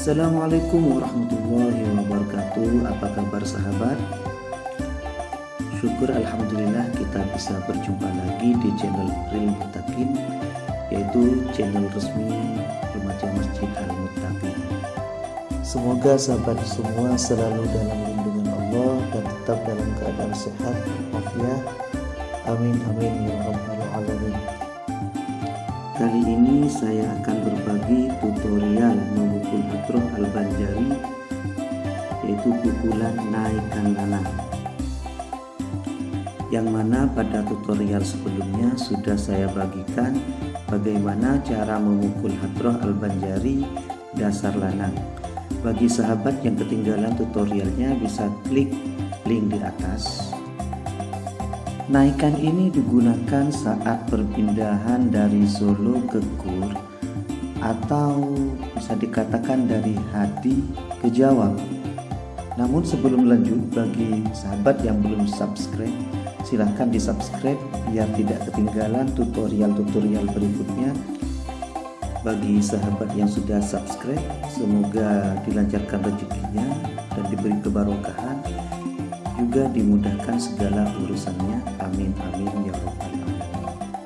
Assalamualaikum warahmatullahi wabarakatuh. Apa kabar sahabat? Syukur Alhamdulillah kita bisa berjumpa lagi di channel Real Mutakin Yaitu channel resmi Remaja Masjid Al Mutakin Semoga sahabat semua selalu dalam lindungan Allah Dan tetap dalam keadaan sehat ya Amin amin ya rabbal alamin. Kali ini saya akan berbagi tutorial memukul yaitu pukulan naikkan lanang yang mana pada tutorial sebelumnya sudah saya bagikan bagaimana cara memukul hadroh al-banjari dasar lanang. Bagi sahabat yang ketinggalan tutorialnya bisa klik link di atas. Naikan ini digunakan saat perpindahan dari Solo ke Kur atau bisa dikatakan dari Hadi ke Jawa. Namun sebelum lanjut bagi sahabat yang belum subscribe silahkan di subscribe biar tidak ketinggalan tutorial-tutorial berikutnya. Bagi sahabat yang sudah subscribe semoga dilancarkan rezekinya dan diberi kebarokahan juga dimudahkan segala urusannya. Amin amin ya robbal alamin.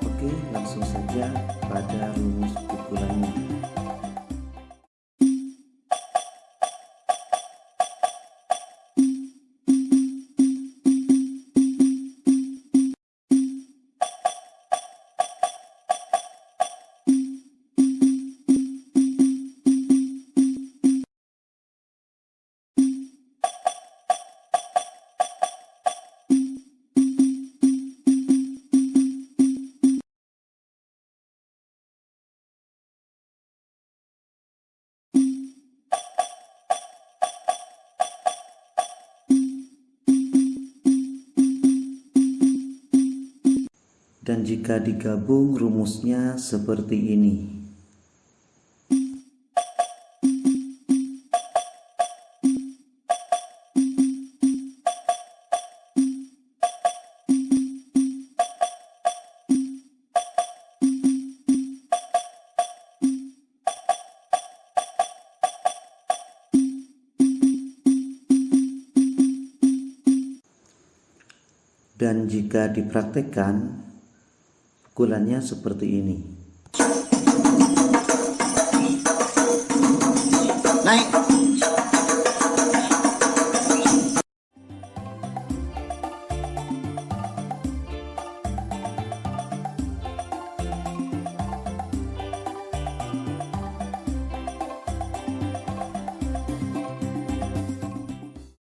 Oke langsung saja pada dan jika digabung rumusnya seperti ini. Dan jika dipraktekkan pukulannya seperti ini. Naik